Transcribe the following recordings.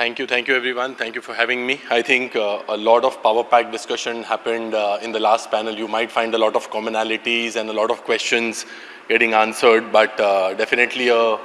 Thank you. Thank you, everyone. Thank you for having me. I think uh, a lot of power pack discussion happened uh, in the last panel. You might find a lot of commonalities and a lot of questions getting answered, but uh, definitely a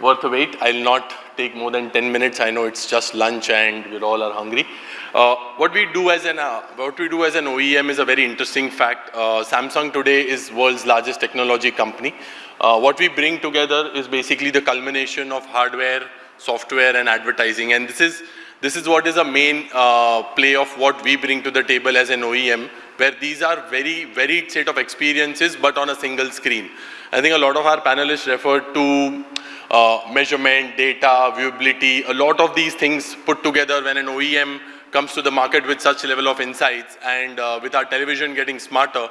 worth a wait. I'll not take more than 10 minutes. I know it's just lunch and we all are hungry. Uh, what we do as an uh, what we do as an OEM is a very interesting fact. Uh, Samsung today is world's largest technology company. Uh, what we bring together is basically the culmination of hardware, software, and advertising. And this is this is what is a main uh, play of what we bring to the table as an OEM, where these are very varied set of experiences, but on a single screen. I think a lot of our panelists referred to uh, measurement, data, viewability, a lot of these things put together when an OEM comes to the market with such level of insights and uh, with our television getting smarter,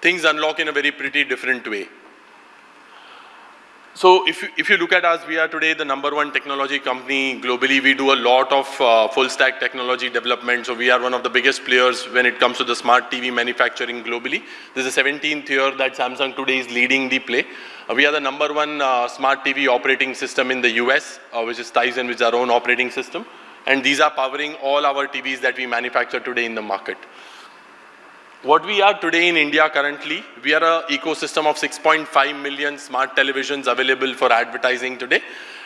things unlock in a very pretty different way. So if you, if you look at us, we are today the number one technology company globally. We do a lot of uh, full stack technology development. So we are one of the biggest players when it comes to the smart TV manufacturing globally. This is the 17th year that Samsung today is leading the play. Uh, we are the number one uh, smart TV operating system in the US, uh, which is Tizen, which is our own operating system. And these are powering all our TVs that we manufacture today in the market. What we are today in India currently, we are an ecosystem of 6.5 million smart televisions available for advertising today.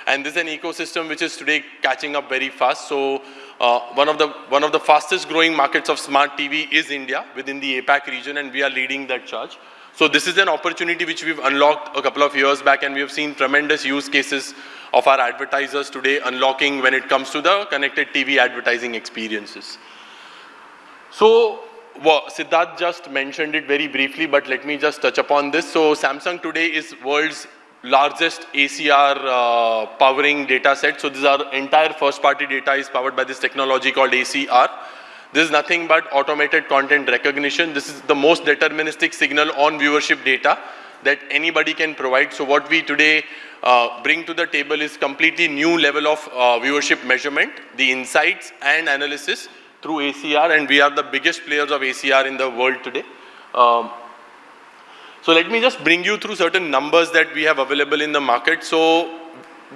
And this is an ecosystem which is today catching up very fast. So uh, one, of the, one of the fastest growing markets of smart TV is India within the APAC region and we are leading that charge. So this is an opportunity which we've unlocked a couple of years back and we have seen tremendous use cases of our advertisers today unlocking when it comes to the connected TV advertising experiences. So well, Siddharth just mentioned it very briefly, but let me just touch upon this. So Samsung today is world's largest ACR uh, powering data set. So this our entire first party data is powered by this technology called ACR. This is nothing but automated content recognition. This is the most deterministic signal on viewership data that anybody can provide. So what we today uh, bring to the table is completely new level of uh, viewership measurement, the insights and analysis through ACR and we are the biggest players of ACR in the world today. Um, so let me just bring you through certain numbers that we have available in the market. So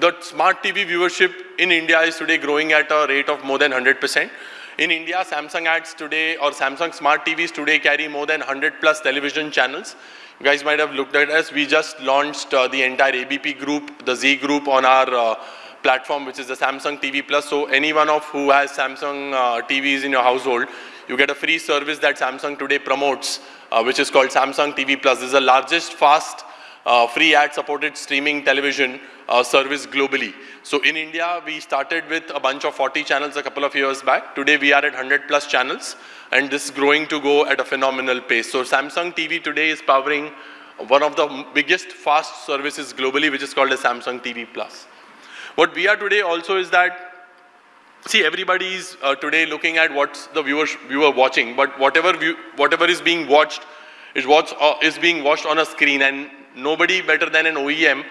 the smart TV viewership in India is today growing at a rate of more than 100%. In India, Samsung ads today or Samsung smart TVs today carry more than 100 plus television channels. You guys might have looked at us. We just launched uh, the entire ABP group, the Zee group on our uh, platform, which is the Samsung TV Plus. So anyone of who has Samsung uh, TVs in your household, you get a free service that Samsung today promotes, uh, which is called Samsung TV Plus. This is the largest fast uh, free ad supported streaming television uh, service globally. So in India, we started with a bunch of 40 channels a couple of years back. Today, we are at 100 plus channels, and this is growing to go at a phenomenal pace. So Samsung TV today is powering one of the biggest fast services globally, which is called a Samsung TV Plus. What we are today also is that, see, everybody is uh, today looking at what's the viewer, viewer watching, but whatever, view, whatever is being watched is, what's, uh, is being watched on a screen and nobody better than an OEM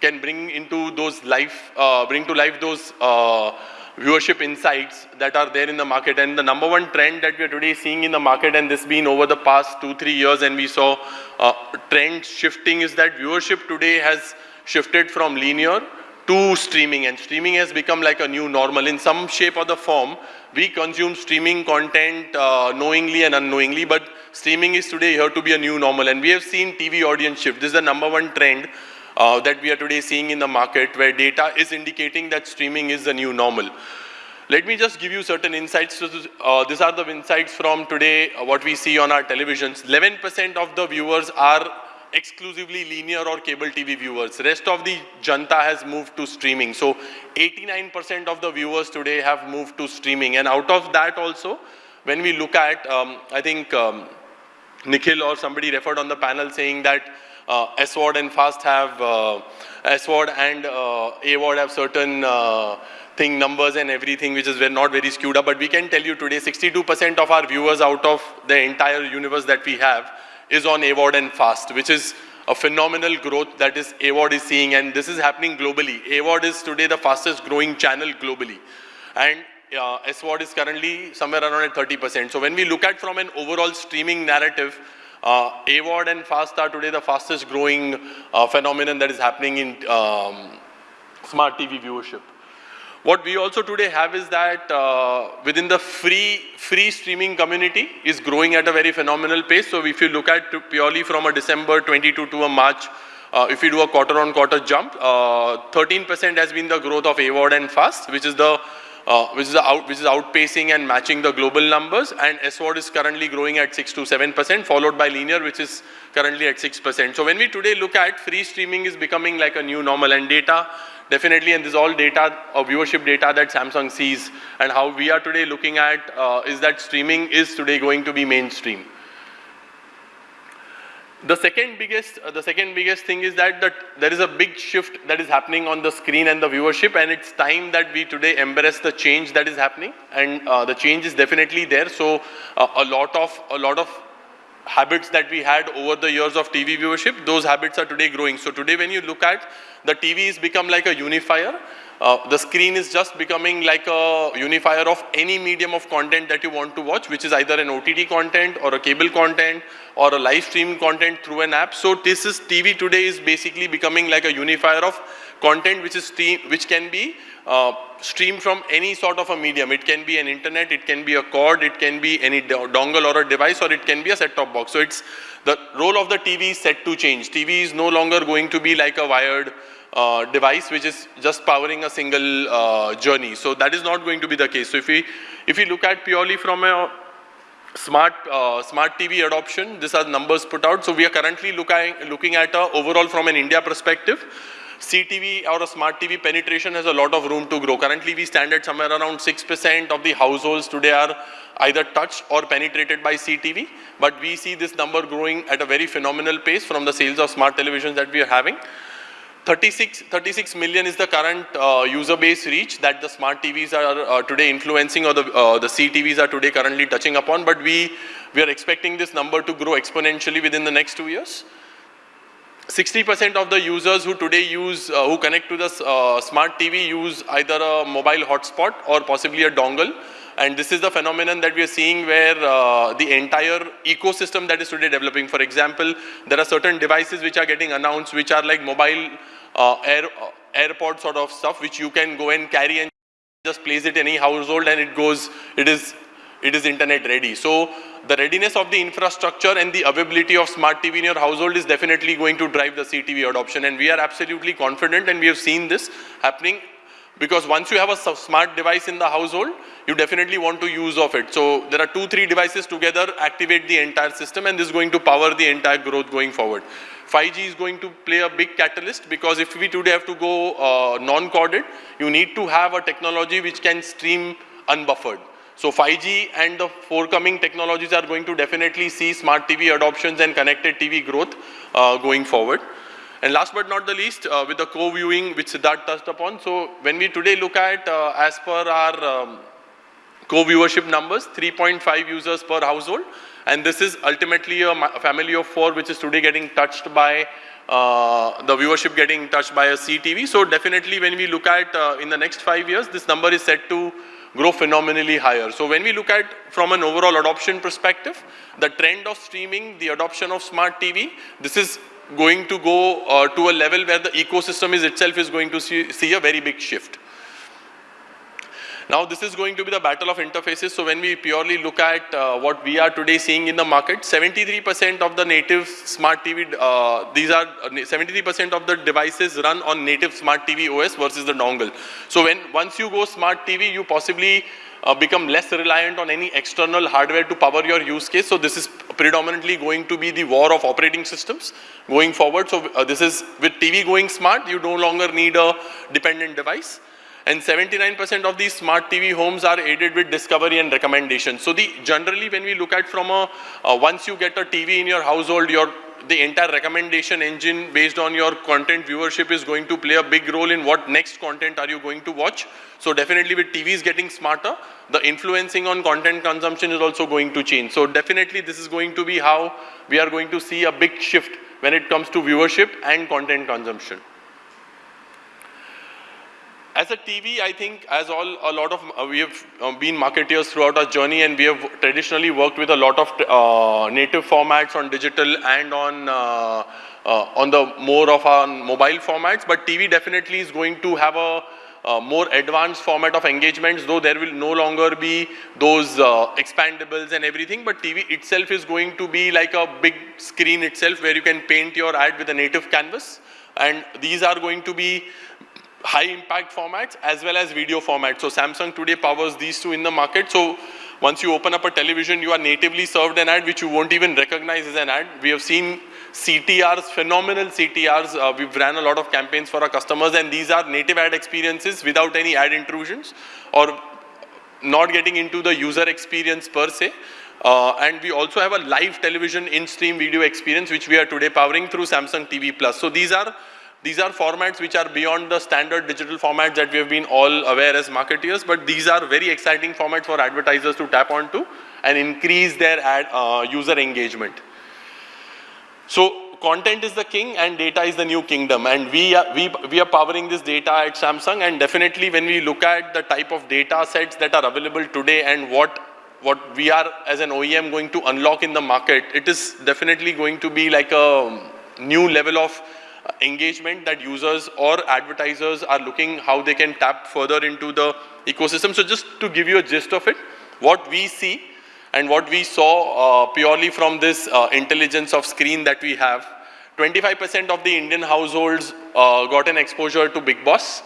can bring into those life, uh, bring to life those uh, viewership insights that are there in the market. And the number one trend that we are today seeing in the market, and this been over the past two, three years, and we saw uh, trend shifting is that viewership today has shifted from linear to streaming and streaming has become like a new normal in some shape or the form we consume streaming content uh, knowingly and unknowingly but streaming is today here to be a new normal and we have seen TV audience shift this is the number one trend uh, that we are today seeing in the market where data is indicating that streaming is the new normal let me just give you certain insights. Uh, these are the insights from today, uh, what we see on our televisions. 11% of the viewers are exclusively linear or cable TV viewers. Rest of the janta has moved to streaming. So 89% of the viewers today have moved to streaming. And out of that also, when we look at, um, I think um, Nikhil or somebody referred on the panel saying that uh, SVOD and FAST have, uh, SVOD and uh, AVOD have certain uh, thing numbers and everything which is not very skewed up. But we can tell you today 62% of our viewers out of the entire universe that we have is on AVOD and FAST, which is a phenomenal growth that is AVOD is seeing and this is happening globally. AVOD is today the fastest growing channel globally and uh, SVOD is currently somewhere around at 30%. So when we look at from an overall streaming narrative, uh, AVOD and FAST are today the fastest growing uh, phenomenon that is happening in um, smart TV viewership. What we also today have is that uh, within the free free streaming community is growing at a very phenomenal pace. So if you look at purely from a December 22 to a March, uh, if you do a quarter on quarter jump, 13% uh, has been the growth of AVOD and FAST, which is the uh, which is out, which is outpacing and matching the global numbers, and SVOD is currently growing at 6 to 7 percent, followed by linear, which is currently at 6 percent. So when we today look at free streaming is becoming like a new normal, and data definitely, and this is all data or viewership data that Samsung sees, and how we are today looking at uh, is that streaming is today going to be mainstream. The second biggest, uh, the second biggest thing is that, that there is a big shift that is happening on the screen and the viewership, and it's time that we today embrace the change that is happening, and uh, the change is definitely there. So uh, a lot of a lot of habits that we had over the years of TV viewership, those habits are today growing. So today, when you look at the TV, has become like a unifier. Uh, the screen is just becoming like a unifier of any medium of content that you want to watch, which is either an OTT content or a cable content or a live stream content through an app. So this is TV today is basically becoming like a unifier of content which is stream, which can be uh, streamed from any sort of a medium. It can be an internet, it can be a cord, it can be any dongle or a device, or it can be a set-top box. So it's the role of the TV is set to change. TV is no longer going to be like a wired uh, device which is just powering a single uh, journey. So that is not going to be the case. So if we, if we look at purely from a smart, uh, smart TV adoption, these are numbers put out. So we are currently looking, looking at a overall from an India perspective, CTV or a smart TV penetration has a lot of room to grow. Currently, we stand at somewhere around 6% of the households today are either touched or penetrated by CTV. But we see this number growing at a very phenomenal pace from the sales of smart televisions that we are having. 36, 36 million is the current uh, user base reach that the smart TVs are uh, today influencing or the, uh, the CTVs are today currently touching upon. But we, we are expecting this number to grow exponentially within the next two years. 60% of the users who today use, uh, who connect to the uh, smart TV use either a mobile hotspot or possibly a dongle. And this is the phenomenon that we are seeing where uh, the entire ecosystem that is today developing. For example, there are certain devices which are getting announced which are like mobile uh, air, uh, AirPod sort of stuff which you can go and carry and just place it in any household and it goes, it is, it is internet ready. So the readiness of the infrastructure and the availability of smart TV in your household is definitely going to drive the CTV adoption and we are absolutely confident and we have seen this happening because once you have a smart device in the household, you definitely want to use of it. So there are two, three devices together, activate the entire system and this is going to power the entire growth going forward. 5G is going to play a big catalyst because if we today have to go uh, non-corded, you need to have a technology which can stream unbuffered. So 5G and the forthcoming technologies are going to definitely see smart TV adoptions and connected TV growth uh, going forward. And last but not the least, uh, with the co-viewing, which Siddharth touched upon. So when we today look at, uh, as per our um, co-viewership numbers, 3.5 users per household. And this is ultimately a family of four, which is today getting touched by uh, the viewership getting touched by a CTV. So definitely when we look at uh, in the next five years, this number is set to grow phenomenally higher. So when we look at from an overall adoption perspective, the trend of streaming, the adoption of smart TV, this is going to go uh, to a level where the ecosystem is itself is going to see, see a very big shift. Now this is going to be the battle of interfaces. So when we purely look at uh, what we are today seeing in the market, 73% of the native smart TV, uh, these are 73% uh, of the devices run on native smart TV OS versus the dongle. So when once you go smart TV, you possibly uh, become less reliant on any external hardware to power your use case. So this is predominantly going to be the war of operating systems going forward. So uh, this is with TV going smart, you no longer need a dependent device and 79% of these smart TV homes are aided with discovery and recommendation. So the generally when we look at from a, uh, once you get a TV in your household, your the entire recommendation engine based on your content viewership is going to play a big role in what next content are you going to watch. So definitely with TVs getting smarter, the influencing on content consumption is also going to change. So definitely this is going to be how we are going to see a big shift when it comes to viewership and content consumption. As a TV, I think as all a lot of uh, we have uh, been marketeers throughout our journey, and we have traditionally worked with a lot of uh, native formats on digital and on uh, uh, on the more of our mobile formats. But TV definitely is going to have a uh, more advanced format of engagements, though there will no longer be those uh, expandables and everything, but TV itself is going to be like a big screen itself where you can paint your ad with a native canvas. And these are going to be high impact formats as well as video formats. So Samsung today powers these two in the market. So once you open up a television, you are natively served an ad which you won't even recognize as an ad. We have seen CTRs, phenomenal CTRs. Uh, we've ran a lot of campaigns for our customers and these are native ad experiences without any ad intrusions or not getting into the user experience per se. Uh, and we also have a live television in-stream video experience which we are today powering through Samsung TV Plus. So these are these are formats which are beyond the standard digital formats that we have been all aware as marketeers, but these are very exciting formats for advertisers to tap onto and increase their ad uh, user engagement. So content is the king and data is the new kingdom and we are, we, we are powering this data at Samsung and definitely when we look at the type of data sets that are available today and what what we are as an OEM going to unlock in the market, it is definitely going to be like a new level of engagement that users or advertisers are looking how they can tap further into the ecosystem. So just to give you a gist of it, what we see and what we saw uh, purely from this uh, intelligence of screen that we have, 25% of the Indian households uh, got an exposure to Bigg Boss.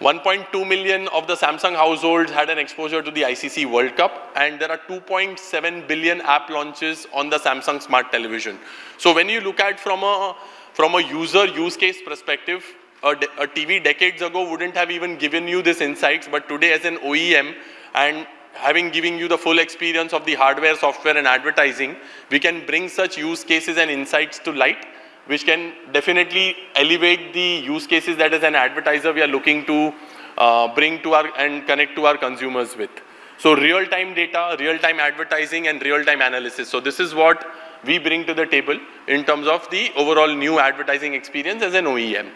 1.2 million of the Samsung households had an exposure to the ICC World Cup and there are 2.7 billion app launches on the Samsung Smart Television. So when you look at from a from a user use case perspective, a, a TV decades ago wouldn't have even given you this insights, but today as an OEM and having given you the full experience of the hardware, software and advertising, we can bring such use cases and insights to light, which can definitely elevate the use cases that as an advertiser we are looking to uh, bring to our and connect to our consumers with. So real-time data, real-time advertising and real-time analysis. So this is what we bring to the table in terms of the overall new advertising experience as an OEM.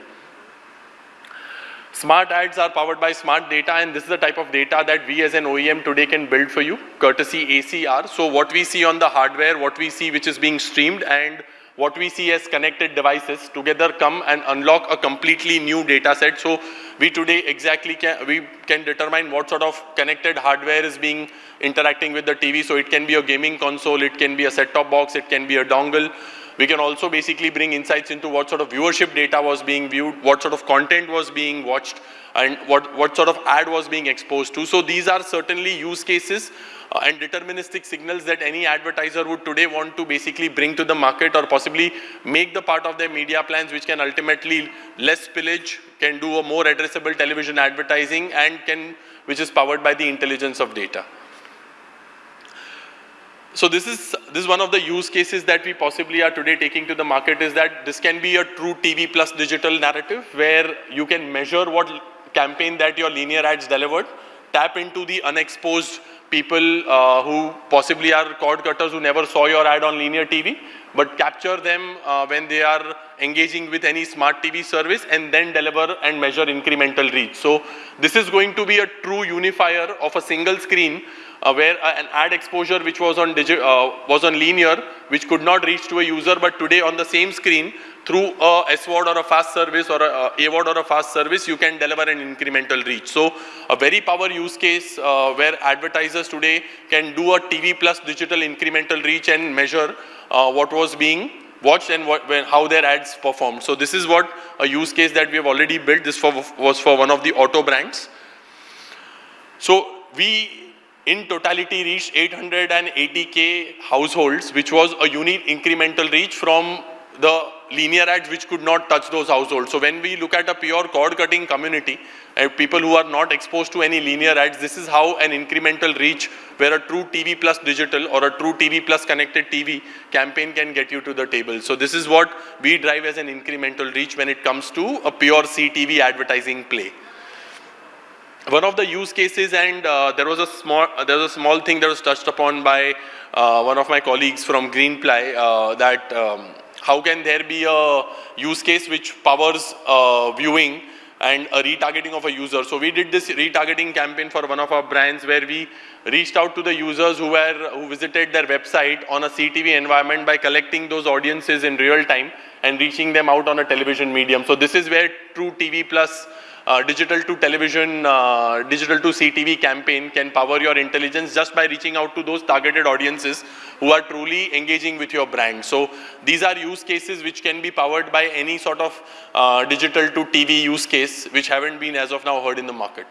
Smart ads are powered by smart data and this is the type of data that we as an OEM today can build for you, courtesy ACR. So what we see on the hardware, what we see which is being streamed and what we see as connected devices together come and unlock a completely new data set. So we today exactly can, we can determine what sort of connected hardware is being interacting with the TV. So it can be a gaming console, it can be a set-top box, it can be a dongle. We can also basically bring insights into what sort of viewership data was being viewed, what sort of content was being watched, and what, what sort of ad was being exposed to. So these are certainly use cases uh, and deterministic signals that any advertiser would today want to basically bring to the market or possibly make the part of their media plans which can ultimately less spillage, can do a more addressable television advertising and can, which is powered by the intelligence of data. So this is, this is one of the use cases that we possibly are today taking to the market is that this can be a true TV plus digital narrative where you can measure what campaign that your linear ads delivered, tap into the unexposed people uh, who possibly are cord cutters who never saw your ad on linear TV, but capture them uh, when they are engaging with any smart TV service and then deliver and measure incremental reach. So this is going to be a true unifier of a single screen uh, where uh, an ad exposure which was on, uh, was on linear, which could not reach to a user, but today on the same screen, through a SVOD or a fast service or a, a AVOD or a fast service, you can deliver an incremental reach. So a very power use case uh, where advertisers today can do a TV plus digital incremental reach and measure uh, what was being watched and what, when, how their ads performed. So this is what a use case that we have already built. This for, was for one of the auto brands. So we in totality reached 880k households, which was a unique incremental reach from the linear ads which could not touch those households. So when we look at a pure cord cutting community, uh, people who are not exposed to any linear ads, this is how an incremental reach where a true TV plus digital or a true TV plus connected TV campaign can get you to the table. So this is what we drive as an incremental reach when it comes to a pure CTV advertising play one of the use cases and uh, there was a small uh, there was a small thing that was touched upon by uh, one of my colleagues from Greenply uh, that um, how can there be a use case which powers uh, viewing and a retargeting of a user. So we did this retargeting campaign for one of our brands where we reached out to the users who were who visited their website on a CTV environment by collecting those audiences in real time and reaching them out on a television medium. So this is where true TV plus uh, digital to television, uh, digital to CTV campaign can power your intelligence just by reaching out to those targeted audiences who are truly engaging with your brand. So these are use cases which can be powered by any sort of uh, digital to TV use case which haven't been as of now heard in the market.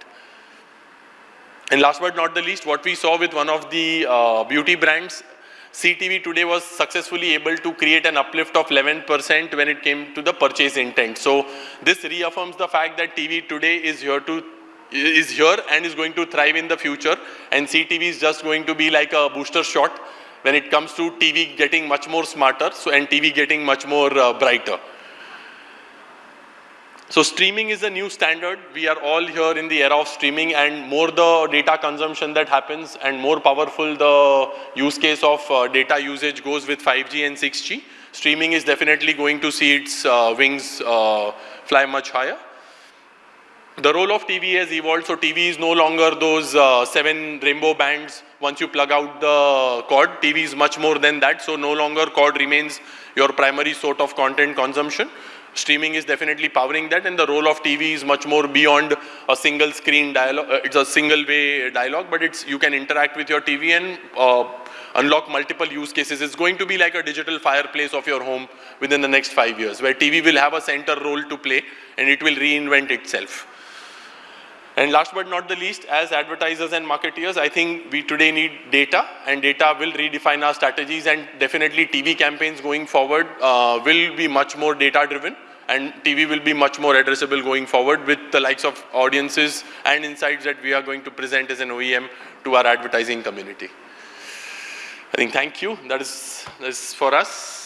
And last but not the least, what we saw with one of the uh, beauty brands, CTV today was successfully able to create an uplift of 11% when it came to the purchase intent. So this reaffirms the fact that TV today is here to is here and is going to thrive in the future and CTV is just going to be like a booster shot when it comes to TV getting much more smarter so and TV getting much more uh, brighter. So streaming is a new standard. We are all here in the era of streaming and more the data consumption that happens and more powerful the use case of uh, data usage goes with 5G and 6G. Streaming is definitely going to see its uh, wings uh, fly much higher. The role of TV has evolved, so TV is no longer those uh, seven rainbow bands once you plug out the cord. TV is much more than that, so no longer cord remains your primary sort of content consumption streaming is definitely powering that and the role of TV is much more beyond a single screen dialogue. Uh, it's a single way dialogue, but it's you can interact with your TV and uh, unlock multiple use cases. It's going to be like a digital fireplace of your home within the next five years, where TV will have a center role to play and it will reinvent itself. And last but not the least, as advertisers and marketeers, I think we today need data and data will redefine our strategies and definitely TV campaigns going forward uh, will be much more data driven and TV will be much more addressable going forward with the likes of audiences and insights that we are going to present as an OEM to our advertising community. I think thank you. That is, that is for us.